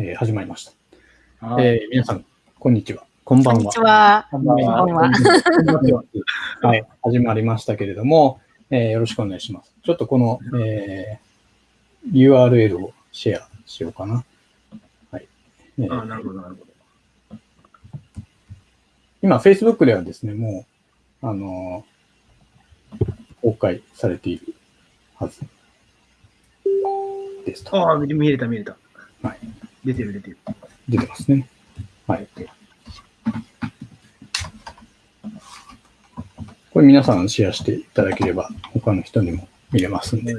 えー、始まりました。えー、皆さん、こんにちは。こんばんは。こんにちは。こんばんは。はい、始まりましたけれども、えー、よろしくお願いします。ちょっとこの、えー、URL をシェアしようかな。はい。えー、あなるほど、なるほど。今、Facebook ではですね、もう、あのー、公開されているはずですと。ああ、見れた、見れた。はい。出てる、出てる。出てますね。はい。これ皆さんシェアしていただければ、他の人にも見れますんで。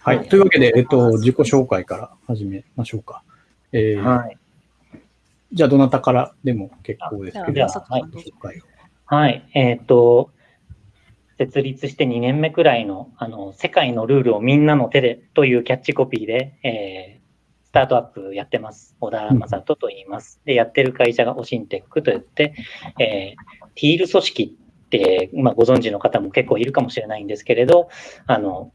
はい。というわけで、えっと、自己紹介から始めましょうか。えー、はい。じゃあ、どなたからでも結構ですけど、はい。はい。えっ、と、設立して2年目くらいの、あの、世界のルールをみんなの手でというキャッチコピーで、えー、スタートアップやってます。小田正人と言います。で、やってる会社がオシンテックといって、えー、ティール組織って、まあ、ご存知の方も結構いるかもしれないんですけれど、あの、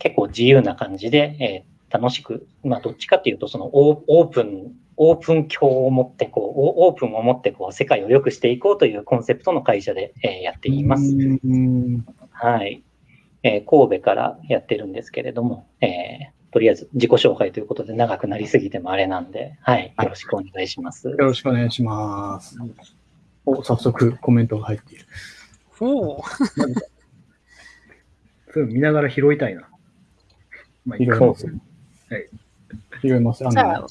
結構自由な感じで、えー、楽しく、まあ、どっちかっていうと、そのオープン、オープン鏡を持って、こう、オープンを持って、こう、世界を良くしていこうというコンセプトの会社で、えー、やっています。はい。えー、神戸からやってるんですけれども、えー、とりあえず自己紹介ということで長くなりすぎてもあれなんで、はい、よろしくお願いします。よろしくお願いします。お、早速コメントが入っている。おお。そう見ながら拾いたいな。まあ、拾います。はい。拾います。あの、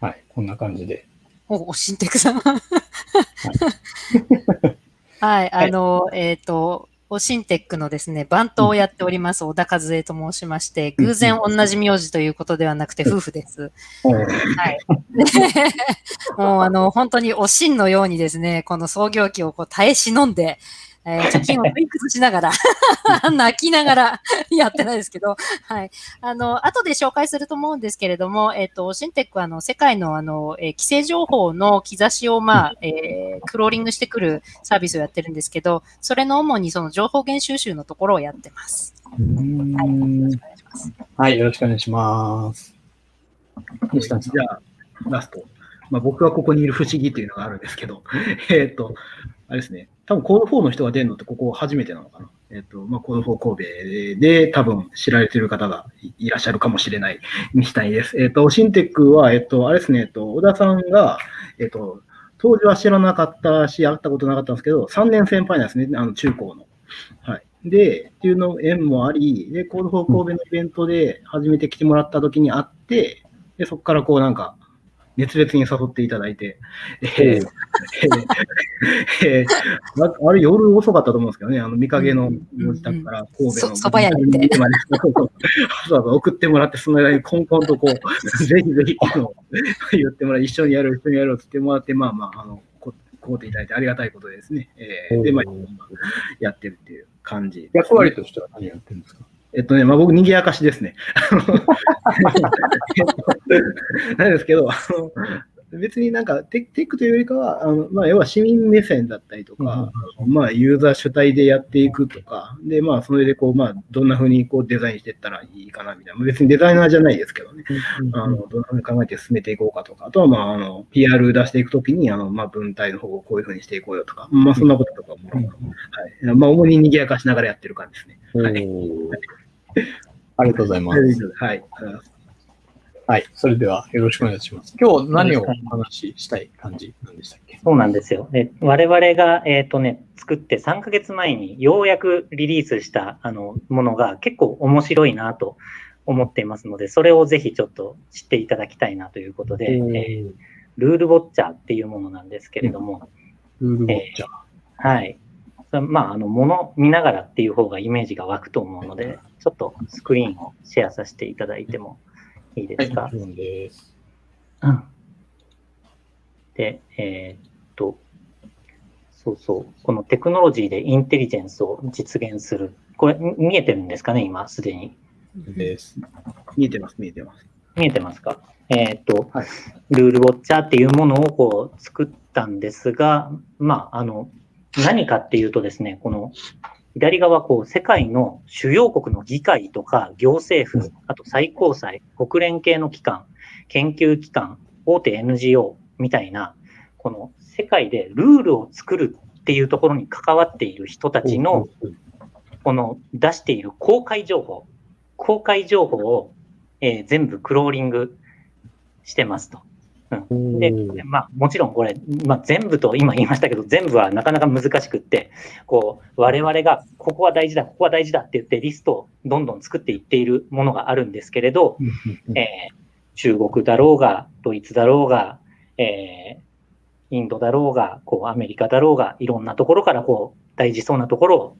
はい、こんな感じで。お、おしんてくさん。はい、はい、あの、えっ、ー、と、オシンテックのですね、番頭をやっております、小田和恵と申しまして、偶然同じ名字ということではなくて夫婦です。はい。もうあの、本当におしんのようにですね、この創業期をこう耐え忍んで、えー、貯金をリンクしながら 泣きながらやってないですけど、はい。あの、後で紹介すると思うんですけれども、えっ、ー、と、シンテックは、あの、世界の、あの、えー、規制情報の兆しを、まあ、えー、クローリングしてくるサービスをやってるんですけど、それの主にその情報源収集のところをやってます。はい、よろしくお願いします。西谷さん。じゃあ、ラスト。まあ、僕はここにいる不思議っていうのがあるんですけど、えっ、と、あれですね、多分コード4の人が出るのってここ初めてなのかな。えっ、ー、と、まあ、コード4神戸で多分知られてる方がいらっしゃるかもしれない西谷です。えっ、ー、と、シンテックは、えっ、ー、と、あれですね、えっと、小田さんが、えっと、当時は知らなかったし、会ったことなかったんですけど、3年先輩なんですね、あの中高の。はい。で、っていうの縁もあり、で、コード4神戸のイベントで初めて来てもらった時に会って、で、そこからこうなんか、熱烈に誘っていただいて、えーえー、あれ夜遅かったと思うんですけどね、あの、見影のご自宅から神戸の。そば屋に行って。送ってもらって、その間にコンコンとこう、ぜひぜひ、あの、言ってもらい、一緒にやる、一緒にやるって言ってもらって、まあまあ、あの、ここうていただいてありがたいことですね。えー、で、まあ、やってるっていう感じ、ね、役割としては何やってるんですか？えっとね、まあ、僕、賑やかしですね。なんですけど、あの別になんかテテックというよりかは、あのまあ、要は市民目線だったりとか、うん、まあ、ユーザー主体でやっていくとか、で、まあ、それでこう、まあ、どんなふうにこうデザインしていったらいいかなみたいな、別にデザイナーじゃないですけどね、うん、あのどんなふうに考えて進めていこうかとか、あとは、まあ、あの PR 出していくときに、あのまあ、文体の方をこういうふうにしていこうよとか、まあ、そんなこととかも、うん、はい。まあ、主に賑やかしながらやってる感じですね。はいありがとうございます。はい。はい。それではよろしくお願いします。今日何をお話ししたい感じなんでしたっけ？そうなんですよ。で我々が、えっ、ー、とね、作って3ヶ月前にようやくリリースしたあのものが結構面白いなと思っていますので、それをぜひちょっと知っていただきたいなということで、えー、ルールウォッチャーっていうものなんですけれども、うん、ルールウォッチャー、えー、はい。まあ、あの、もの見ながらっていう方がイメージが湧くと思うので、ちょっとスクリーンをシェアさせていただいてもいいですか？はい、です。うん。で、えー、っと、そうそう、このテクノロジーでインテリジェンスを実現する。これ、見えてるんですかね、今、すでに。です。見えてます、見えてます。見えてますか？えー、っと、はい、ルールウォッチャーっていうものをこう作ったんですが、まあ、あの、何かっていうとですね、この左側、こう、世界の主要国の議会とか行政府、あと最高裁、国連系の機関、研究機関、大手 NGO みたいな、この世界でルールを作るっていうところに関わっている人たちの、この出している公開情報、公開情報を、えー、全部クローリングしてますと。うん、で、まあ、もちろんこれ、まあ、全部と今言いましたけど、全部はなかなか難しくって、こう、我々がここは大事だ、ここは大事だって言ってリストをどんどん作っていっているものがあるんですけれど、えー、中国だろうが、ドイツだろうが、えー、インドだろうが、こう、アメリカだろうが、いろんなところからこう、大事そうなところを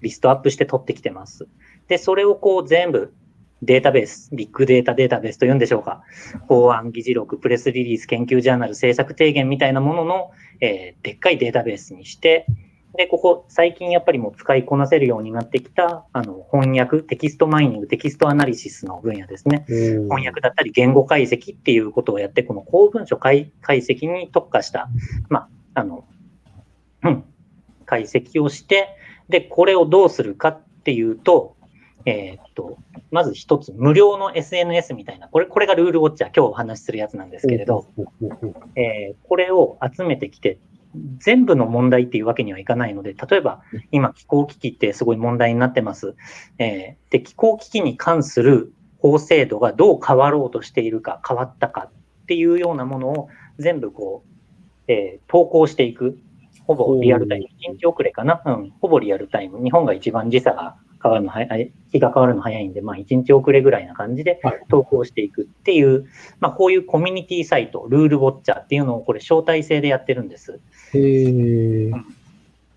リストアップして取ってきてます。で、それをこう全部データベース、ビッグデータデータベースと言うんでしょうか。法案議事録、プレスリリース、研究ジャーナル、政策提言みたいなものの、えー、でっかいデータベースにして、で、ここ、最近やっぱりもう使いこなせるようになってきた、あの、翻訳、テキストマイニング、テキストアナリシスの分野ですね。翻訳だったり、言語解析っていうことをやって、この公文書解析に特化した、まあ、あの、うん、解析をして、で、これをどうするかっていうと、えー、っと、まず一つ、無料の SNS みたいな、これ、これがルールウォッチャー、今日お話しするやつなんですけれど、えー、これを集めてきて、全部の問題っていうわけにはいかないので、例えば、今、気候危機ってすごい問題になってます。えー、で、気候危機に関する法制度がどう変わろうとしているか、変わったかっていうようなものを全部こう、えー、投稿していく。ほぼリアルタイム、1日遅れかな、うん、ほぼリアルタイム。日本が一番時差が変わるの早い、日が変わるの早いんで、まあ1日遅れぐらいな感じで投稿していくっていう、はい、まあこういうコミュニティサイト、ルールウォッチャーっていうのをこれ招待制でやってるんです。へ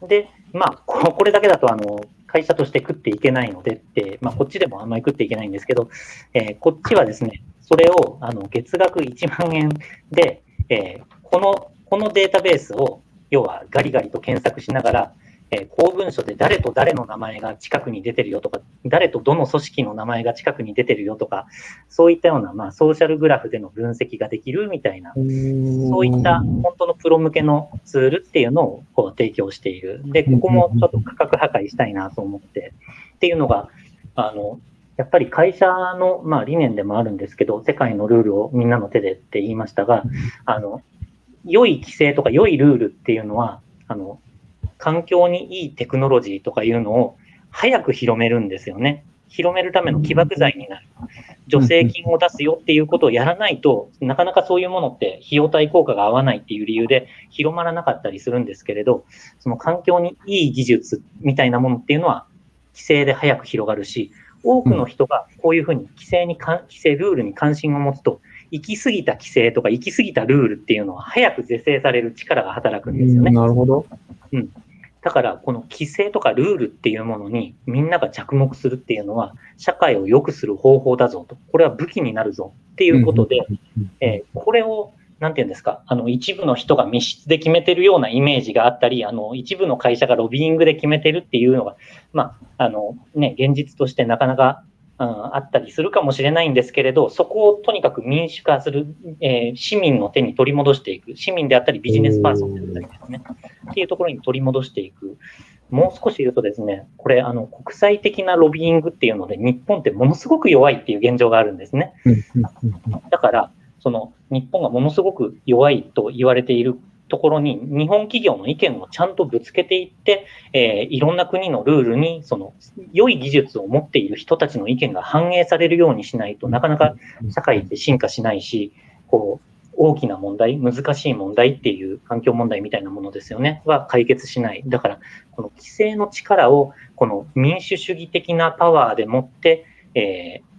で、まあこれだけだとあの、会社として食っていけないのでって、まあこっちでもあんまり食っていけないんですけど、えー、こっちはですね、それをあの月額1万円で、えー、この、このデータベースを要はガリガリと検索しながら、えー、公文書で誰と誰の名前が近くに出てるよとか、誰とどの組織の名前が近くに出てるよとか、そういったような、まあ、ソーシャルグラフでの分析ができるみたいな、そういった本当のプロ向けのツールっていうのをこう提供している。で、ここもちょっと価格破壊したいなと思って、っていうのが、あの、やっぱり会社の、まあ、理念でもあるんですけど、世界のルールをみんなの手でって言いましたが、あの、良い規制とか良いルールっていうのは、あの、環境にいいテクノロジーとかいうのを早く広めるんですよね。広めるための起爆剤になる。助成金を出すよっていうことをやらないと、なかなかそういうものって費用対効果が合わないっていう理由で広まらなかったりするんですけれど、その環境にいい技術みたいなものっていうのは規制で早く広がるし、多くの人がこういうふうに規制に規制ルールに関心を持つと、行き過ぎた規制とか行き過ぎたルールっていうのは早く是正される力が働くんですよね。なるほど。うん。だから、この規制とかルールっていうものにみんなが着目するっていうのは、社会を良くする方法だぞと。これは武器になるぞ。っていうことで、えー、これを、なんていうんですか、あの、一部の人が密室で決めてるようなイメージがあったり、あの、一部の会社がロビーイングで決めてるっていうのが、まあ、あの、ね、現実としてなかなかうん、あったりするかもしれないんですけれど、そこをとにかく民主化する、えー、市民の手に取り戻していく、市民であったりビジネスパーソンであったりですね、っていうところに取り戻していく。もう少し言うとですね、これ、あの、国際的なロビーイングっていうので、日本ってものすごく弱いっていう現状があるんですね。だから、その、日本がものすごく弱いと言われているところに日本企業の意見をちゃんとぶつけていって、えー、いろんな国のルールにその良い技術を持っている人たちの意見が反映されるようにしないとなかなか社会って進化しないし、こう大きな問題、難しい問題っていう環境問題みたいなものですよね、は解決しない。だから、この規制の力をこの民主主義的なパワーでもって、えー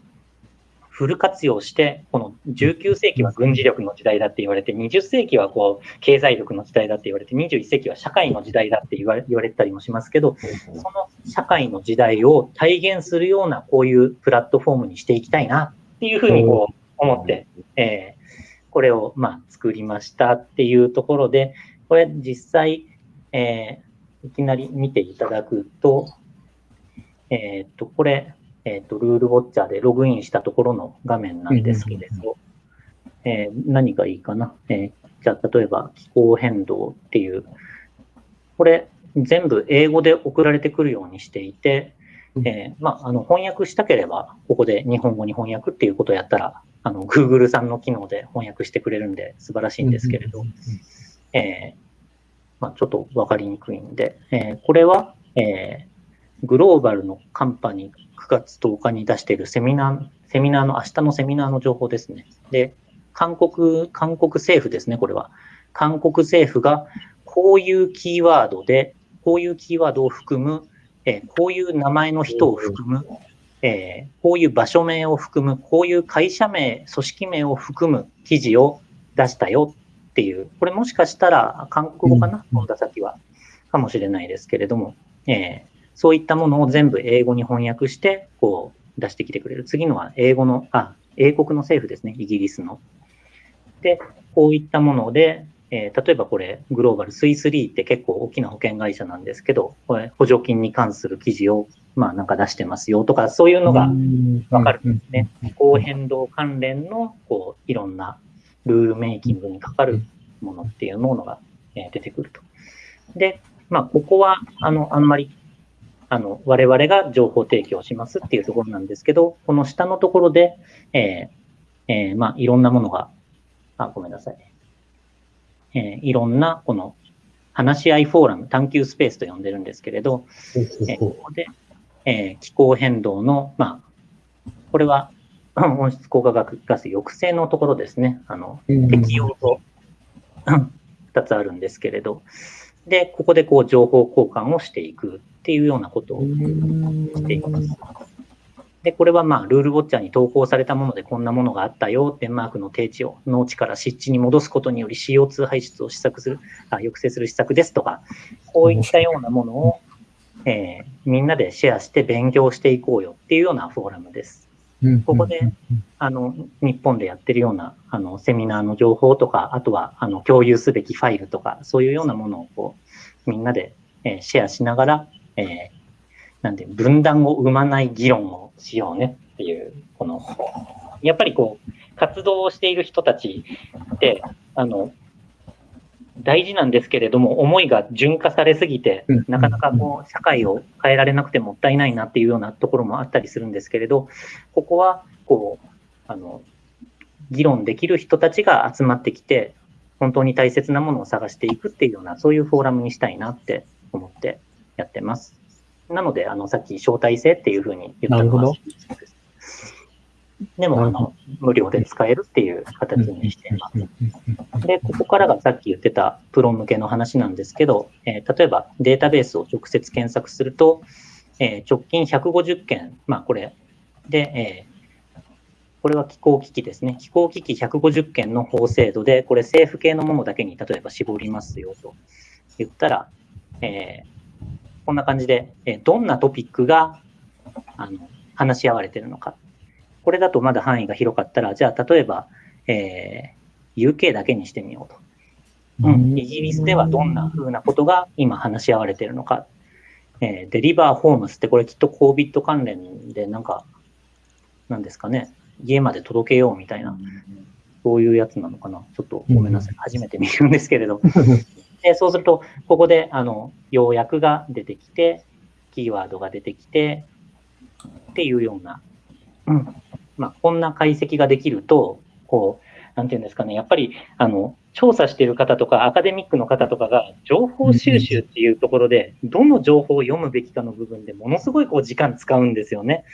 フル活用して、この19世紀は軍事力の時代だって言われて、20世紀はこう経済力の時代だって言われて、21世紀は社会の時代だって言われ言われたりもしますけど、その社会の時代を体現するようなこういうプラットフォームにしていきたいなっていうふうにこう思って、えー、これをまあ作りましたっていうところで、これ実際、えー、いきなり見ていただくと、えっ、と、これ、えっ、ー、と、ルールウォッチャーでログインしたところの画面なんですけれど、えー、何がいいかな？えー、じゃあ、例えば気候変動っていう、これ全部英語で送られてくるようにしていて、えー、まあ、あの翻訳したければ、ここで日本語に翻訳っていうことをやったらあの、Google さんの機能で翻訳してくれるんで素晴らしいんですけれど、えー、まあ、ちょっとわかりにくいんで、えー、これは、えー、グローバルのカンパニー9月10日に出しているセミナー、セミナーの、明日のセミナーの情報ですね。で、韓国、韓国政府ですね、これは。韓国政府がこういうキーワードで、こういうキーワードを含む、えー、こういう名前の人を含む、えー、こういう場所名を含む、こういう会社名、組織名を含む記事を出したよっていう、これもしかしたら韓国語かな、本田先は。かもしれないですけれども、えー、そういったものを全部英語に翻訳して、こう出してきてくれる。次のは英語の、あ、英国の政府ですね、イギリスの。で、こういったもので、えー、例えばこれ、グローバルスイスリーって結構大きな保険会社なんですけど、これ補助金に関する記事を、まあなんか出してますよとか、そういうのがわかるんですね。気候変動関連の、こう、いろんなルールメイキングにかかるものっていうものが、え出てくると。で、まあ、ここは、あの、あんまり、あの、我々が情報提供しますっていうところなんですけど、この下のところで、えー、えー、まあ、いろんなものが、あ、ごめんなさい。えー、いろんな、この、話し合いフォーラム、探求スペースと呼んでるんですけれど、えここで、え気候変動の、まあ、これは 温室効果ガス抑制のところですね。あの、適用と 2つあるんですけれど、で、ここでこう情報交換をしていくっていうようなことをしています。で、これはまあ、ルールウォッチャーに投稿されたものでこんなものがあったよ、デンマークの低地を農地から湿地に戻すことにより CO2 排出を施策する、あ抑制する施策ですとか、こういったようなものを、えー、みんなでシェアして勉強していこうよっていうようなフォーラムです。ここで、あの、日本でやってるような、あの、セミナーの情報とか、あとは、あの、共有すべきファイルとか、そういうようなものを、こう、みんなで、えー、シェアしながら、えー、なんで、分断を生まない議論をしようねっていう、この、やっぱりこう、活動をしている人たちって、あの、大事なんですけれども、思いが純化されすぎて、なかなかこう、社会を変えられなくてもったいないなっていうようなところもあったりするんですけれど、ここは、こう、あの、議論できる人たちが集まってきて、本当に大切なものを探していくっていうような、そういうフォーラムにしたいなって思ってやってます。なので、あの、さっき招待制っていうふうに言ったのは、でも、あの、無料で使えるっていう形にしています。で、ここからがさっき言ってたプロ向けの話なんですけど、えー、例えばデータベースを直接検索すると、えー、直近150件、まあこれで、えー、これは気候危機ですね。気候危機150件の法制度で、これ政府系のものだけに例えば絞りますよと言ったら、えー、こんな感じで、えどんなトピックがあの話し合われているのかこれだとまだ範囲が広かったら、じゃあ例えば、えー、UK だけにしてみようと。うん、イギリスではどんな風なことが今話し合われているのか。えー、デリバーホームスってこれきっと COVID 関連でなんか、なんですかね、家まで届けようみたいな、そういうやつなのかな。ちょっとごめんなさい。初めて見るんですけれど。でそうすると、ここで、あの、要約が出てきて、キーワードが出てきて、っていうような、うん、まあ、こんな解析ができると、こう、なんていうんですかね、やっぱり、あの、調査している方とか、アカデミックの方とかが、情報収集っていうところで、どの情報を読むべきかの部分でものすごいこう時間使うんですよね。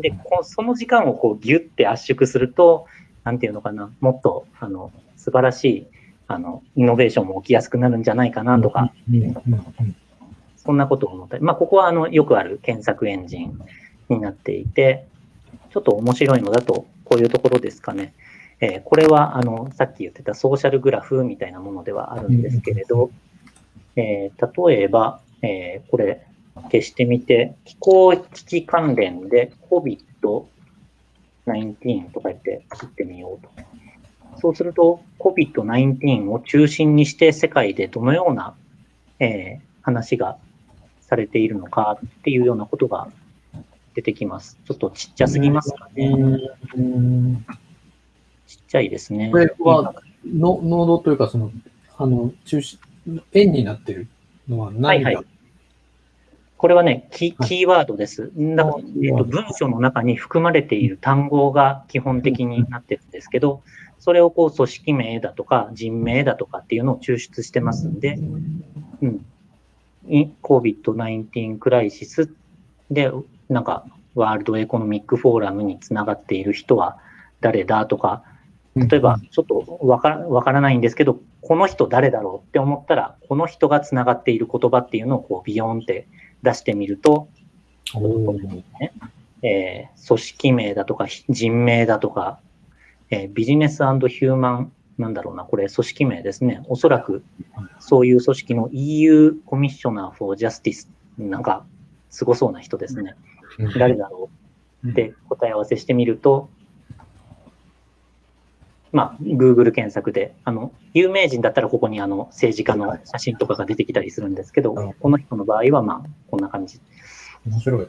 で、こその時間をこうギュッて圧縮すると、なんていうのかな、もっと、あの、素晴らしい、あの、イノベーションも起きやすくなるんじゃないかなとか、そんなことを思ったり、まあ、ここは、あの、よくある検索エンジンになっていて、ちょっと面白いのだと、こういうところですかね。えー、これは、あの、さっき言ってたソーシャルグラフみたいなものではあるんですけれど、えー、例えば、えー、これ、消してみて、気候危機関連で COVID-19 とか言って切ってみようと。そうすると、COVID-19 を中心にして世界でどのような、えー、話がされているのかっていうようなことが出てきます。ちょっとちっちゃすぎますかね。ちっちゃいですね。これは、のノードというか、その、あの、中心、円になってるのは何が、はいはい、これはね、キキーワードです。だえっと、文章の中に含まれている単語が基本的になってるんですけど、それをこう組織名だとか人名だとかっていうのを抽出してますんで、うん。COVID-19 クライシスで、なんか、ワールドエコノミックフォーラムにつながっている人は誰だとか、例えば、ちょっとわからわからないんですけど、この人誰だろうって思ったら、この人がつながっている言葉っていうのをこうビヨンって出してみると、ねえー、組織名だとか人名だとか、えー、ビジネスヒューマン、なんだろうな、これ組織名ですね。おそらくそういう組織の EU コミッショナー for Justice、なんかすごそうな人ですね。誰だろうって答え合わせしてみると、まあ、Google 検索で、あの、有名人だったらここにあの政治家の写真とかが出てきたりするんですけど、この人の場合はまあ、こんな感じ。面白い。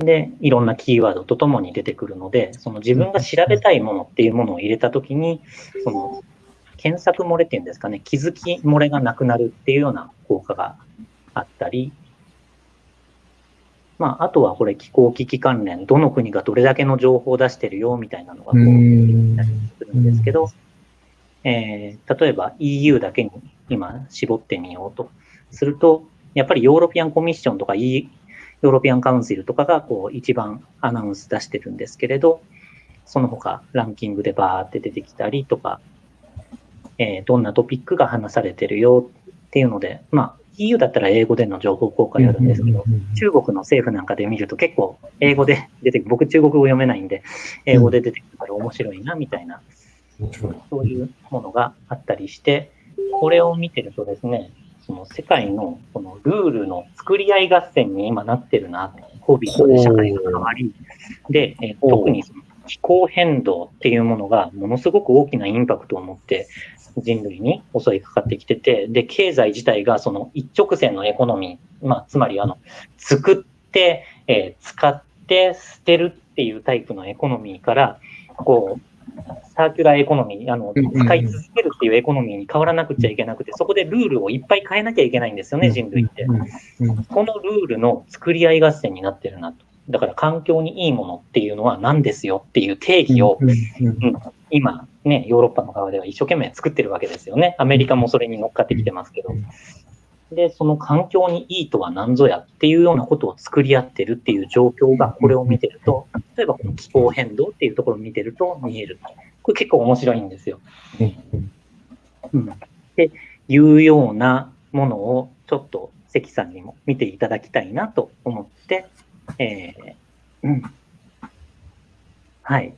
で、いろんなキーワードとともに出てくるので、その自分が調べたいものっていうものを入れたときに、その、検索漏れっていうんですかね、気づき漏れがなくなるっていうような効果があったり、まあ、あとはこれ気候危機関連、どの国がどれだけの情報を出してるよみたいなのがこう出たりするんですけど、えー、例えば EU だけに今絞ってみようとすると、やっぱりヨーロピアンコミッションとか、e、ヨーロピアンカウンシルとかがこう一番アナウンス出してるんですけれど、その他ランキングでバーって出てきたりとか、えー、どんなトピックが話されてるよっていうので、まあ、EU だったら英語での情報公開あるんですけど、中国の政府なんかで見ると結構英語で出てくる、僕中国語読めないんで、英語で出てくるから面白いな、みたいな、そういうものがあったりして、これを見てるとですね、その世界のこのルールの作り合い合戦に今なってるな、COVID で社会が変わり、で、え特にその気候変動っていうものがものすごく大きなインパクトを持って人類に襲いかかってきてて、で、経済自体がその一直線のエコノミー、まあ、つまりあの、作って、えー、使って捨てるっていうタイプのエコノミーから、こう、サーキュラーエコノミー、あの、使い続けるっていうエコノミーに変わらなくちゃいけなくて、そこでルールをいっぱい変えなきゃいけないんですよね、人類って。このルールの作り合い合戦になってるなと。だから環境にいいものっていうのは何ですよっていう定義を、うん、今ね、ヨーロッパの側では一生懸命作ってるわけですよね。アメリカもそれに乗っかってきてますけど。で、その環境にいいとは何ぞやっていうようなことを作り合ってるっていう状況がこれを見てると、例えばこの気候変動っていうところを見てると見える。これ結構面白いんですよ。うん。っていうようなものをちょっと関さんにも見ていただきたいなと思って、えー、うん。はい。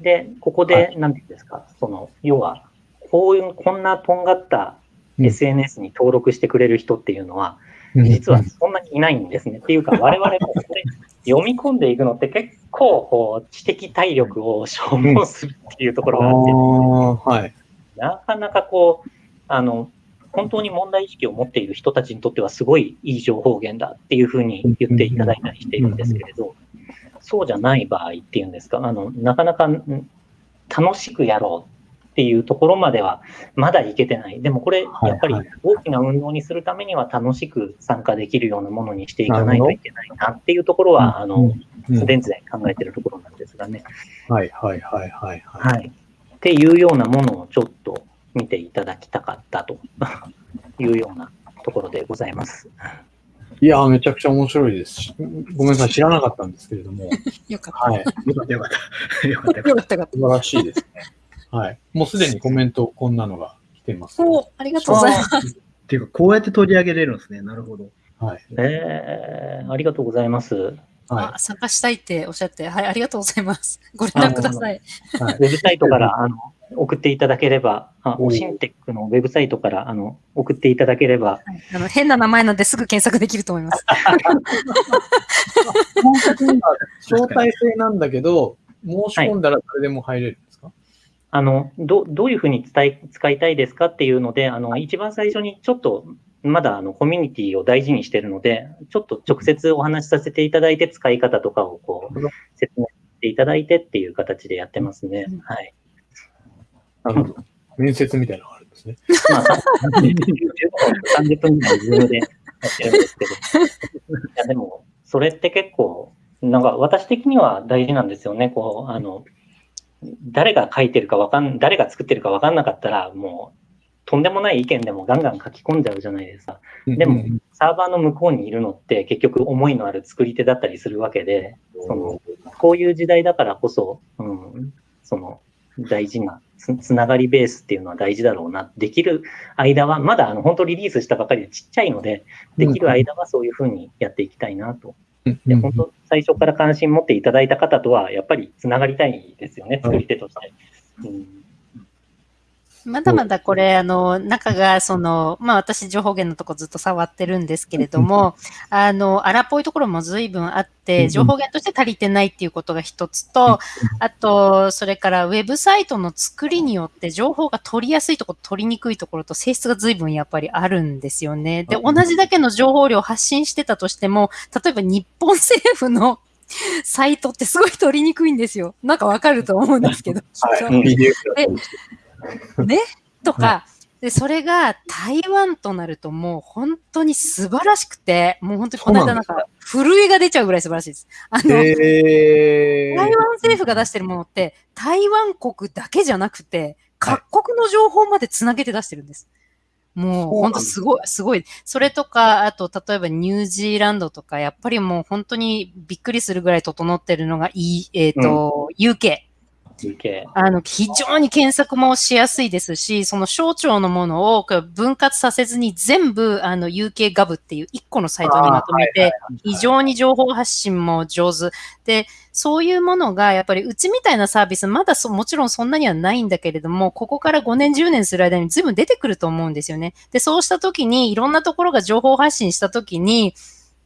で、ここで、なんていうんですか、その、要は、こういう、こんなとんがった SNS に登録してくれる人っていうのは、実はそんなにいないんですね。っていうか、我々もこれ読み込んでいくのって結構、こう、知的体力を消耗するっていうところがあって、はい、なかなかこう、あの、本当に問題意識を持っている人たちにとってはすごいいい情報源だっていうふうに言っていただいたりしているんですけれど、そうじゃない場合っていうんですか、あの、なかなか楽しくやろうっていうところまではまだいけてない。でもこれ、やっぱり大きな運動にするためには楽しく参加できるようなものにしていかないといけないなっていうところは、あの、スデンツで考えてるところなんですがね。はいはいはいはい、はい。っていうようなものをちょっと見ていただきたかったというようなところでございます。いやめちゃくちゃ面白いですし、ごめんなさい、知らなかったんですけれども。よかった。はい。よかったよかった。よかったよかった。素晴らしいですね。はい。もうすでにコメント、こんなのが来てます、ね。おありがとうございます。っていうか、こうやって取り上げれるんですね。なるほど。はい。えー、ありがとうございます。はい、参加したいっておっしゃって、はい、ありがとうございます。ご連絡ください。はい、ウェブサイトからあの送っていただければ、あオシンテックのウェブサイトからあの送っていただければ、はい、あの。変な名前なんですぐ検索できると思います。招待制なんだけど、申し込んだら誰でも入れるあのどどういうふうに伝え使いたいですかっていうので、あの一番最初にちょっとまだあのコミュニティを大事にしているので、ちょっと直接お話しさせていただいて、使い方とかをこう説明していただいてっていう形でやってますね。はい。なるほど。面接みたいなのがあるんですね。まあ、30分ぐらいズームでってるんですけど。いや、でも、それって結構、なんか私的には大事なんですよね。こう、あの、誰が書いてるかわかん、誰が作ってるかわかんなかったら、もう、とんでもない意見でもガンガン書き込んじゃうじゃないですか。でも、サーバーの向こうにいるのって結局思いのある作り手だったりするわけで、その、こういう時代だからこそ、うん、その、大事なつ、つながりベースっていうのは大事だろうな。できる間は、まだあの本当リリースしたばかりでちっちゃいので、できる間はそういうふうにやっていきたいなと。で本当、最初から関心持っていただいた方とは、やっぱりつながりたいですよね、作り手として。うんまだまだこれ、あの、中が、その、まあ私、情報源のとこずっと触ってるんですけれども、あの、荒っぽいところも随分あって、情報源として足りてないっていうことが一つと、あと、それからウェブサイトの作りによって情報が取りやすいところ、取りにくいところと性質が随分やっぱりあるんですよね。で、同じだけの情報量を発信してたとしても、例えば日本政府のサイトってすごい取りにくいんですよ。なんかわかると思うんですけど。はい、ね？とか、で、それが台湾となるともう本当に素晴らしくて、もう本当にこの間なんか震えが出ちゃうぐらい素晴らしいです。あの、台湾政府が出してるものって台湾国だけじゃなくて、各国の情報までつなげて出してるんです。もう本当すごい、すごい。それとか、あと例えばニュージーランドとか、やっぱりもう本当にびっくりするぐらい整ってるのがいい、えっ、ー、と、うん、UK。あの、非常に検索もしやすいですし、その省庁のものを分割させずに全部、あの、UK ガブっていう一個のサイトにまとめて、非常に情報発信も上手。で、そういうものが、やっぱりうちみたいなサービス、まだそ、もちろんそんなにはないんだけれども、ここから5年、10年する間に随分出てくると思うんですよね。で、そうした時に、いろんなところが情報発信した時に、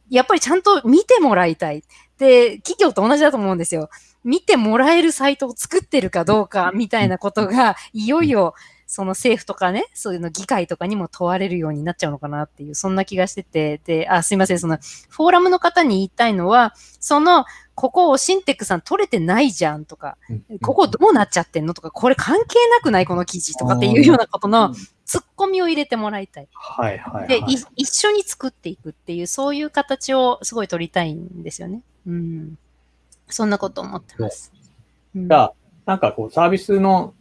やっぱりちゃんと見てもらいたい。で、企業と同じだと思うんですよ。見てもらえるサイトを作ってるかどうかみたいなことが、いよいよ、その政府とかね、そういうの議会とかにも問われるようになっちゃうのかなっていう、そんな気がしてて、で、あ、すいません、その、フォーラムの方に言いたいのは、その、ここをシンテックさん取れてないじゃんとか、ここどうなっちゃってんのとか、これ関係なくない？この記事とかっていうようなことのツッコミを入れてもらいたい。はいはい、はい、で一緒に作っていくっていう、そういう形をすごい取りたいんですよね。うん。そんなこと思ってます。じゃあ、なんかこう、サービスの、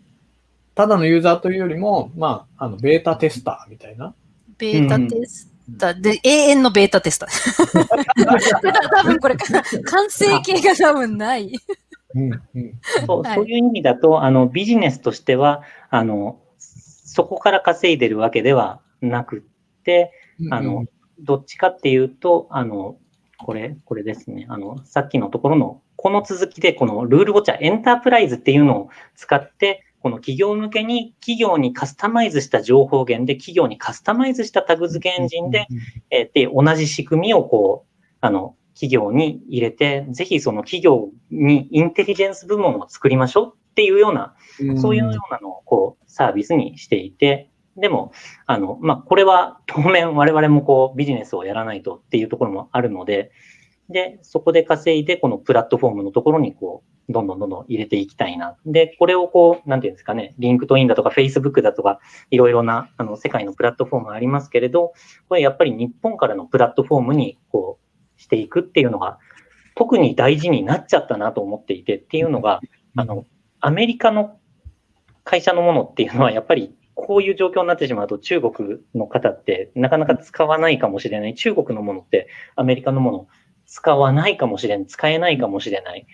ただのユーザーというよりも、まあ、あの、ベータテスターみたいな。ベータテスター、で、永遠のベータテスター。多分これ、完成形が多分ない。うんうんそうそういう意味だと、あの、ビジネスとしては、あの、そこから稼いでるわけではなくて、あの、どっちかっていうと、あの、これ、これですね。あの、さっきのところの、この続きで、このルールウォッチャーエンタープライズっていうのを使って、この企業向けに企業にカスタマイズした情報源で企業にカスタマイズしたタグ付けエンジンで、えー、で、同じ仕組みをこう、あの、企業に入れて、ぜひその企業にインテリジェンス部門を作りましょうっていうような、そういうようなのをこう、サービスにしていて、でも、あの、まあ、これは当面我々もこうビジネスをやらないとっていうところもあるので、で、そこで稼いで、このプラットフォームのところにこう、どんどんどんどん入れていきたいな。で、これをこう、なんていうんですかね、 LinkedIn だとか、Facebook だとか、いろいろな、あの、世界のプラットフォームありますけれど、これやっぱり日本からのプラットフォームに、こう、していくっていうのが、特に大事になっちゃったなと思っていてっていうのが、あの、アメリカの会社のものっていうのは、やっぱりこういう状況になってしまうと中国の方ってなかなか使わないかもしれない。中国のものってアメリカのもの使わないかもしれない。使えないかもしれない。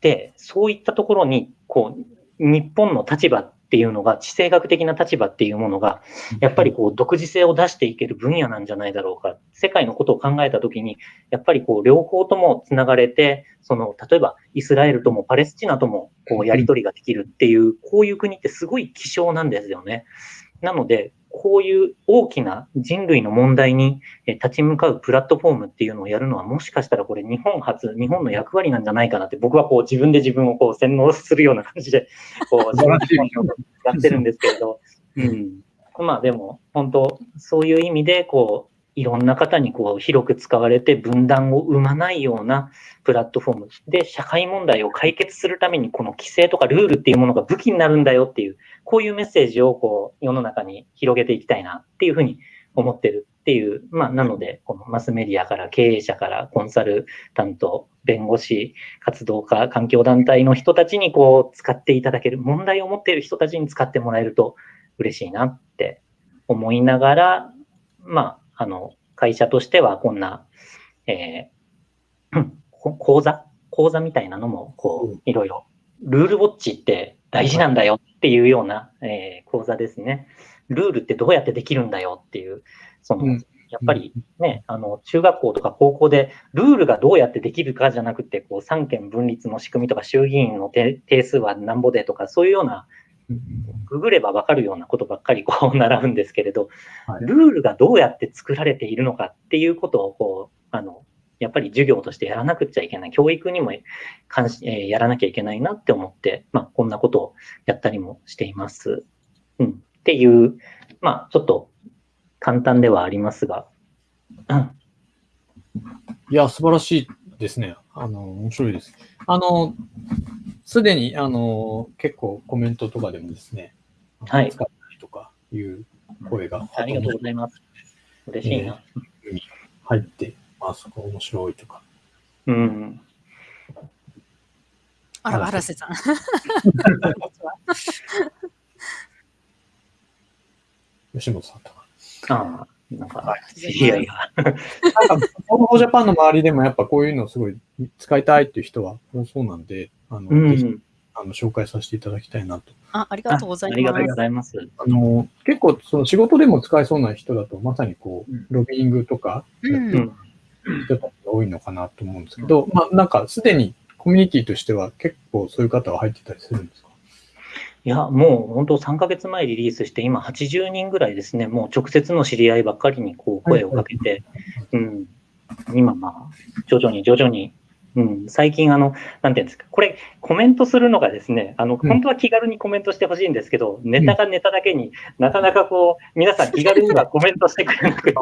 で、そういったところに、こう、日本の立場っていうのが、地政学的な立場っていうものが、やっぱりこう、独自性を出していける分野なんじゃないだろうか。世界のことを考えたときに、やっぱりこう、両方とも繋がれて、その、例えば、イスラエルともパレスチナとも、こう、やり取りができるっていう、こういう国ってすごい希少なんですよね。なので、こういう大きな人類の問題に立ち向かうプラットフォームっていうのをやるのは、もしかしたらこれ日本初、日本の役割なんじゃないかなって、僕はこう自分で自分をこう洗脳するような感じで、こう、やってるんですけれど、うん。まあでも、本当そういう意味で、こう、いろんな方にこう広く使われて分断を生まないようなプラットフォームで社会問題を解決するためにこの規制とかルールっていうものが武器になるんだよっていう、こういうメッセージをこう世の中に広げていきたいなっていうふうに思ってるっていう、まあ、なので、このマスメディアから経営者からコンサルタント、弁護士、活動家、環境団体の人たちにこう使っていただける、問題を持っている人たちに使ってもらえると嬉しいなって思いながら、まあ、あの、会社としてはこんな、えー、講座講座みたいなのも、こう、いろいろ、ルールウォッチって大事なんだよっていうような、えー、講座ですね。ルールってどうやってできるんだよっていう、その、やっぱりね、あの、中学校とか高校で、ルールがどうやってできるかじゃなくて、こう、三権分立の仕組みとか、衆議院の定数はなんぼでとか、そういうような、ググればわかるようなことばっかりこう習うんですけれど、ルールがどうやって作られているのかっていうことを、こう、あの、やっぱり授業としてやらなくちゃいけない、教育にも関し、えー、やらなきゃいけないなって思って、まあ、こんなことをやったりもしています。うん。っていう、まあ、ちょっと簡単ではありますが。うん、いや、素晴らしいですね。あの、面白いです。あの、すでに、あの、結構コメントとかでもですね、はい。使ったりとかいう声が、ありがとうございます。嬉しいな。えー、入ってあそこ面白いとか。うん。あら、荒瀬さん。吉本さんとか。ああ、なんか、いやいや。なんか、フォージャパンの周りでもやっぱこういうのすごい使いたいっていう人は多そうなんで、あの、うん、ぜひあの紹介させていただきたいなと。あありがとうございます。ありがとうございます。あの、結構その仕事でも使えそうな人だと、まさにこう、ロビーングとか、うん、人たちが多いのかなと思うんですけど、まあなんかすでにコミュニティとしては結構そういう方は入ってたりするんですか？いや、もう本当3ヶ月前リリースして、今80人ぐらいですね、もう直接の知り合いばっかりにこう声をかけて、うん、今まあ、徐々に徐々にうん、最近あの、なんていうんですか、これ、コメントするのがですね、あの、本当は気軽にコメントしてほしいんですけど、うん、ネタがネタだけになかなかこう、皆さん気軽にはコメントしてくれなくて、で、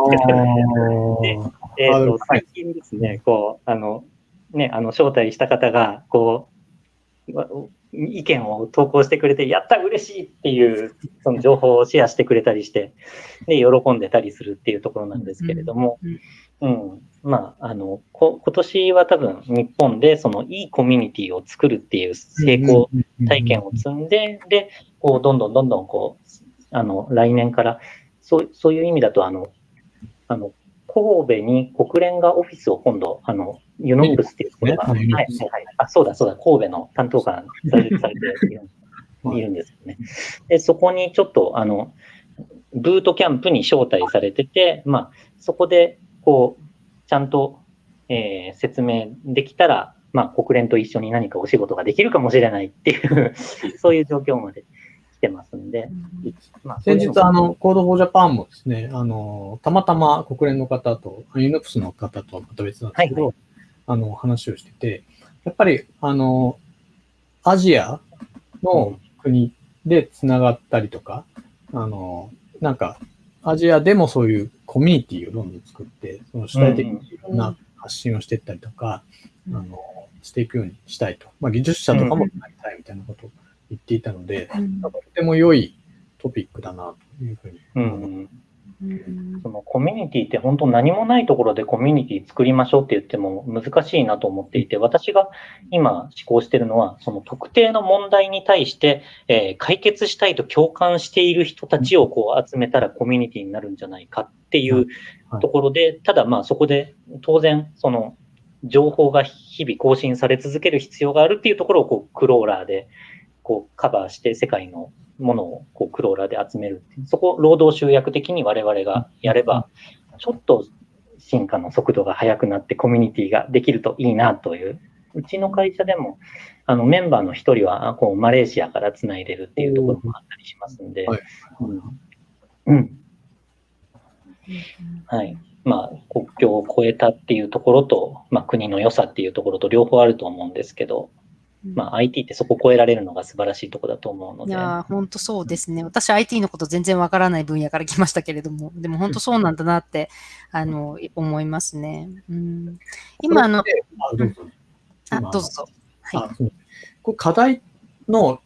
えっ、ー、と、最近ですね、こう、あの、ね、あの、招待した方が、こう、意見を投稿してくれて、やった嬉しいっていう、その情報をシェアしてくれたりして、で、喜んでたりするっていうところなんですけれども、うん、うん。まあ、あの、こ今年は多分日本でそのいいコミュニティを作るっていう成功体験を積んで、で、こう、どんどんどんどんこう、あの、来年から、そうそういう意味だと、あの、あの、神戸に国連がオフィスを今度、あの、ユノックスっていうところが、はい、はい、あ、そうだ、そうだ、神戸の担当官されて いるんですよね。で、そこにちょっと、あの、ブートキャンプに招待されてて、まあ、そこで、こう、ちゃんと、えー、説明できたら、まあ、国連と一緒に何かお仕事ができるかもしれないっていう そういう状況まで来てますんで。まあ、先日、あの、 Code for Japan もですね、あの、たまたま国連の方と、 UNOPS の方とはまた別なんですけど、はいはい、あの、話をしてて、やっぱり、あの、アジアの国でつながったりとか、あの、なんか、アジアでもそういうコミュニティをどんどん作って、その主体的にいろんな発信をしていったりとか、うん、あの、していくようにしたいと。まあ、技術者とかもなりたいみたいなことを言っていたので、うん、とても良いトピックだなというふうに思います。そのコミュニティって本当何もないところでコミュニティ作りましょうって言っても難しいなと思っていて、私が今思考しているのは、その特定の問題に対して、えー、解決したいと共感している人たちをこう集めたらコミュニティになるんじゃないかっていうところで、ただまあそこで当然その情報が日々更新され続ける必要があるっていうところをこうクローラーでこうカバーして世界のものをこうクローラーで集めるそこ、労働集約的に我々がやれば、ちょっと進化の速度が速くなってコミュニティができるといいなという。うちの会社でも、あのメンバーの一人はこうマレーシアからつないでるっていうところもあったりしますんで、うん。はい。まあ、国境を越えたっていうところと、まあ、国の良さっていうところと両方あると思うんですけど、まあ、IT ってそこを超えられるのが素晴らしいところだと思うので。いや、本当そうですね。私 IT のこと全然わからない分野から来ましたけれども、でも本当そうなんだなって、あの、思いますね。うん、今、あの、あ、どうぞ。はい。これ課題の、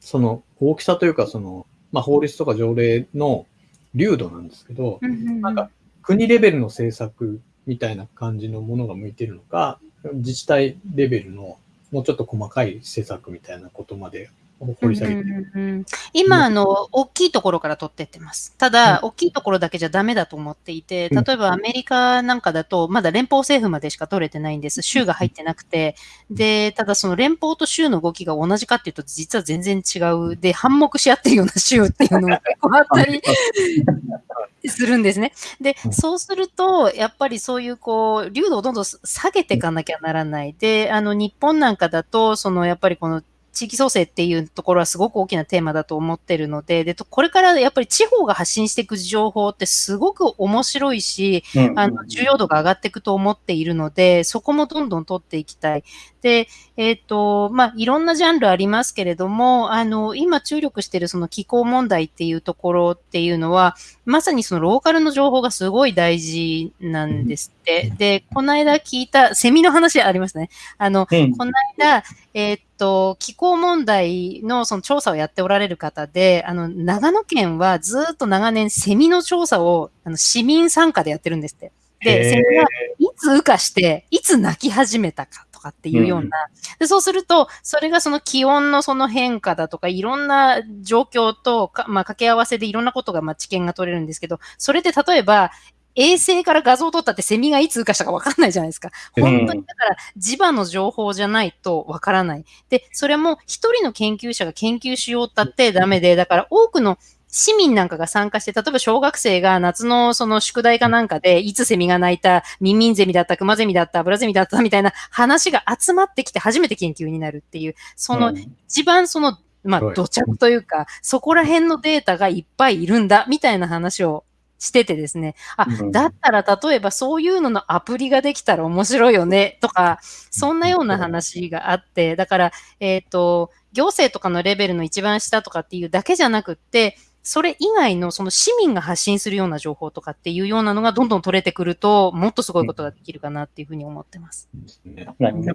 その、大きさというか、その、まあ、法律とか条例の流度なんですけど、なんか、国レベルの政策みたいな感じのものが向いてるのか、自治体レベルのもうちょっと細かい施策みたいなことまで掘り下げて、うんうん、今、あの、大きいところから取ってってます。ただ、大きいところだけじゃダメだと思っていて、例えばアメリカなんかだと、まだ連邦政府までしか取れてないんです。州が入ってなくて。で、ただその連邦と州の動きが同じかっていうと、実は全然違う。で、反目し合ってるような州っていうのが 結構あったり するんですね。で、そうすると、やっぱりそういうこう、流度をどんどん下げていかなきゃならない。で、あの、日本なんかだと、その、やっぱりこの、地域創生っていうところはすごく大きなテーマだと思ってるので、で、これからやっぱり地方が発信していく情報ってすごく面白いし、あの、重要度が上がっていくと思っているので、そこもどんどん取っていきたい。で、えっ、ー、と、まあ、いろんなジャンルありますけれども、あの、今注力しているその気候問題っていうところっていうのは、まさにそのローカルの情報がすごい大事なんですって。で、この間聞いた、セミの話ありますね。あの、この間、えっ、ー、と、気候問題のその調査をやっておられる方で、あの、長野県はずっと長年セミの調査をあの市民参加でやってるんですって。で、セミがいつ羽化して、いつ鳴き始めたかとかっていうような、うん、でそうすると、それがその気温のその変化だとか、いろんな状況とか、まあ、掛け合わせでいろんなことが、まあ、知見が取れるんですけど、それって例えば、衛星から画像を撮ったってセミがいつ羽化したかわかんないじゃないですか。本当にだから磁場の情報じゃないとわからない。で、それも一人の研究者が研究しようったってダメで、だから多くの市民なんかが参加して、例えば小学生が夏のその宿題かなんかで、いつセミが鳴いた、ミンミンゼミだった、クマゼミだった、ブラゼミだったみたいな話が集まってきて初めて研究になるっていう、その一番その、まあ、土着というか、そこら辺のデータがいっぱいいるんだ、みたいな話をしててですね。あ、だったら例えばそういうののアプリができたら面白いよねとか、そんなような話があって、だから、えっ、ー、と、行政とかのレベルの一番下とかっていうだけじゃなくって、それ以外のその市民が発信するような情報とかっていうようなのがどんどん取れてくると、もっとすごいことができるかなっていうふうに思ってます。日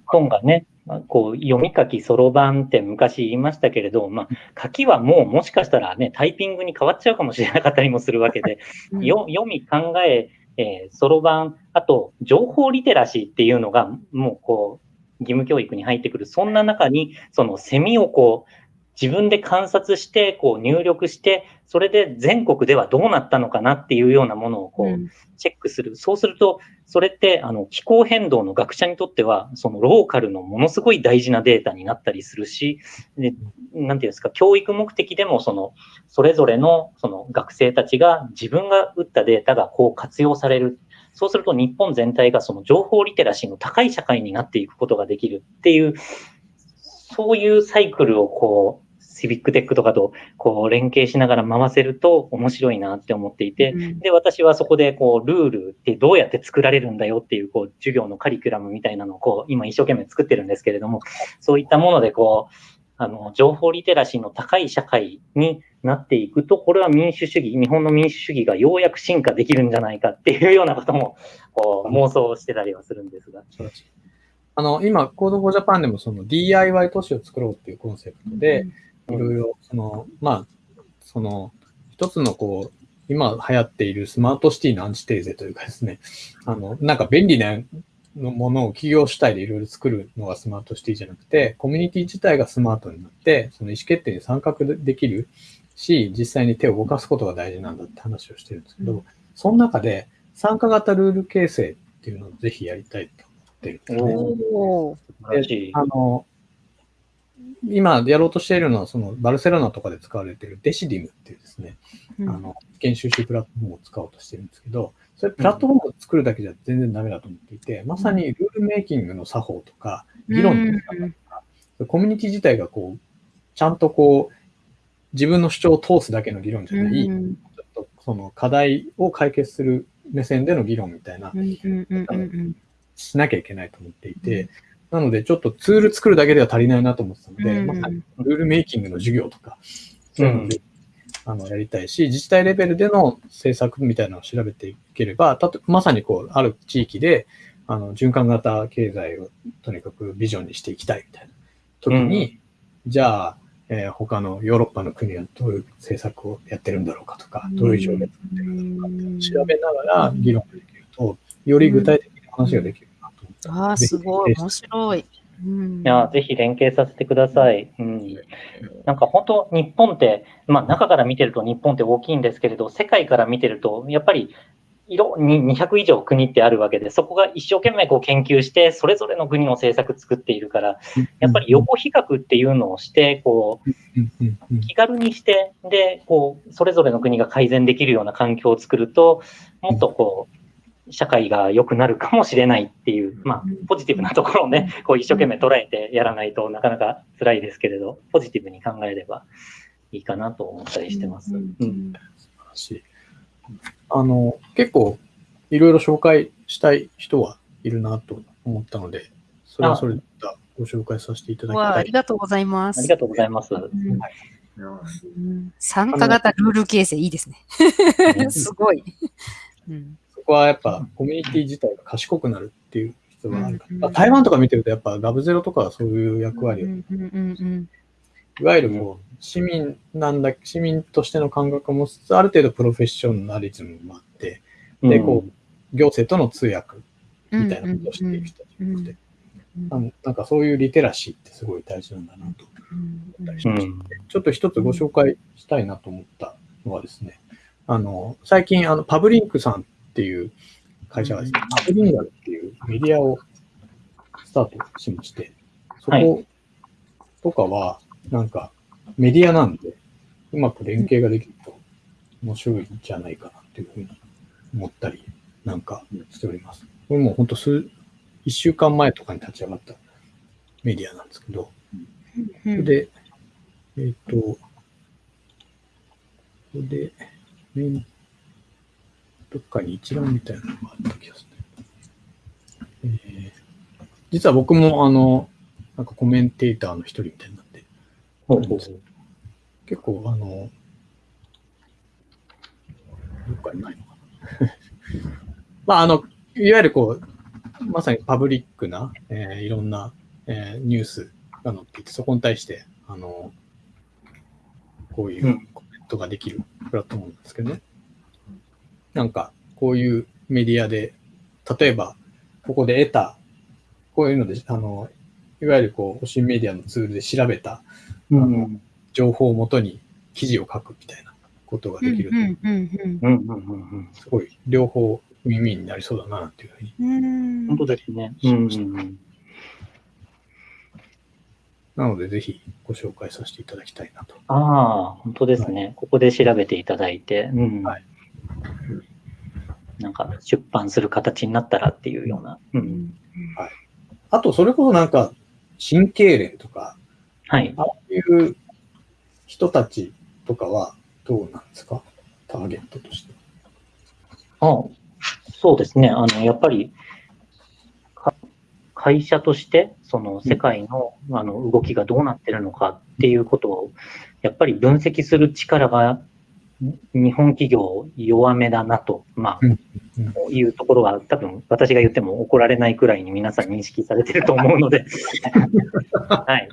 本がね、こう読み書きそろばんって昔言いましたけれど、まあ、書きはもうもしかしたらね、タイピングに変わっちゃうかもしれなかったりもするわけで、うん、読み、考え、そろばん、あと情報リテラシーっていうのがもうこう、義務教育に入ってくる。そんな中に、そのセミをこう、自分で観察して、こう入力して、それで全国ではどうなったのかなっていうようなものをこうチェックする。そうすると、それってあの気候変動の学者にとっては、そのローカルのものすごい大事なデータになったりするし、でなんていうんですか、教育目的でもその、それぞれのその学生たちが自分が打ったデータがこう活用される。そうすると日本全体がその情報リテラシーの高い社会になっていくことができるっていう、そういうサイクルをこう、シビックテックとかとこう連携しながら回せると面白いなって思っていて、うん、で、私はそこでこうルールってどうやって作られるんだよっていうこう授業のカリキュラムみたいなのをこう今一生懸命作ってるんですけれども、そういったものでこう、あの、情報リテラシーの高い社会になっていくと、これは民主主義、日本の民主主義がようやく進化できるんじゃないかっていうようなことも、こう、妄想してたりはするんですが。あの、今、 Code for Japan でもその DIY 都市を作ろうっていうコンセプトで、うんいろいろ、その、まあ、その、一つのこう、今流行っているスマートシティのアンチテーゼというかですね、あの、なんか便利なのものを企業主体でいろいろ作るのがスマートシティじゃなくて、コミュニティ自体がスマートになって、その意思決定に参画できるし、実際に手を動かすことが大事なんだって話をしてるんですけど、うん、その中で参加型ルール形成っていうのをぜひやりたいと思ってるんですね。あの、今やろうとしているのは、そのバルセロナとかで使われているデシディムっていうですね、うん、あの、意見収集プラットフォームを使おうとしてるんですけど、それプラットフォームを作るだけじゃ全然ダメだと思っていて、まさにルールメイキングの作法とか、議論の仕方とか、うん、コミュニティ自体がこう、ちゃんとこう、自分の主張を通すだけの議論じゃない、うん、ちょっとその課題を解決する目線での議論みたいな、しなきゃいけないと思っていて、なので、ちょっとツール作るだけでは足りないなと思ってたので、うん、まあ、ルールメイキングの授業とか、そういうので、あの、やりたいし、自治体レベルでの政策みたいなのを調べていければ、たとまさにこう、ある地域で、あの、循環型経済をとにかくビジョンにしていきたいみたいな時に、うん、じゃあ、えー、他のヨーロッパの国はどういう政策をやってるんだろうかとか、どういう条例を作ってるんだろうかって調べながら議論ができると、より具体的な話ができるああ、すごい、面白い。うん、いや、ぜひ連携させてください。うん、なんか本当、日本って、まあ中から見てると日本って大きいんですけれど、世界から見てると、やっぱり色に200以上国ってあるわけで、そこが一生懸命こう研究して、それぞれの国の政策作っているから、やっぱり横比較っていうのをして、こう、気軽にして、で、こう、それぞれの国が改善できるような環境を作ると、もっとこう、社会が良くなるかもしれないっていう、まあ、ポジティブなところをね、こう一生懸命捉えてやらないとなかなか辛いですけれど、ポジティブに考えればいいかなと思ったりしてます。うん、素晴らしい。あの、結構、いろいろ紹介したい人はいるなと思ったので、それはそれでご紹介させていただきたい。ありがとうございます。ありがとうございます。はい参加型ルール形成いいですね。すごい。うん、はやっぱコミュニティ自体が賢くなるっていう人があるから、台湾とか見てるとやっぱガブゼロとかはそういう役割を、いわゆるもう市民なんだ、市民としての感覚を持ちつつ、ある程度プロフェッショナリズムもあって、で、こう、行政との通訳みたいなことをしていく人じゃなくて、なんかそういうリテラシーってすごい大事なんだなと。思ったりしました。ちょっと一つご紹介したいなと思ったのはですね、あの、最近、あの、パブリンクさんっていう会社がですね、パブリンガルっていうメディアをスタートしまして、そことかは、なんか、メディアなんで、うまく連携ができると面白いんじゃないかなっていうふうに思ったりなんかしております。これも本当数、一週間前とかに立ち上がったメディアなんですけど、で、えっ、ー、と、ここで、どっかに一覧みたいなのがあった気がする、ね。えー、実は僕もあの、なんかコメンテーターの一人みたいになって、結構、あの、どっかにないのかな。まあ、あの、いわゆるこう、まさにパブリックな、えー、いろんな、えー、ニュースが載っていて、そこに対して、あの、こういうコメントができるプラットフォームなんですけどね。なんか、こういうメディアで、例えば、ここで得た、こういうので、あの、いわゆるこう、新メディアのツールで調べた、あの、うん情報をもとに記事を書くみたいなことができると、すごい両方耳になりそうだなっていうふうに。本当ですね。うん、なので、ぜひご紹介させていただきたいなと。ああ、本当ですね、はい、ここで調べていただいて、うん、はい、なんか出版する形になったらっていうような。うん、はい、あと、それこそなんか、神経連とか、はい、ああいう人たちとかはどうなんですか？ターゲットとして。あそうですね。あの、やっぱり、会社として、その世界のあの動きがどうなってるのかっていうことを、やっぱり分析する力が日本企業弱めだなと、まあ、いうところは多分私が言っても怒られないくらいに皆さん認識されてると思うので はい。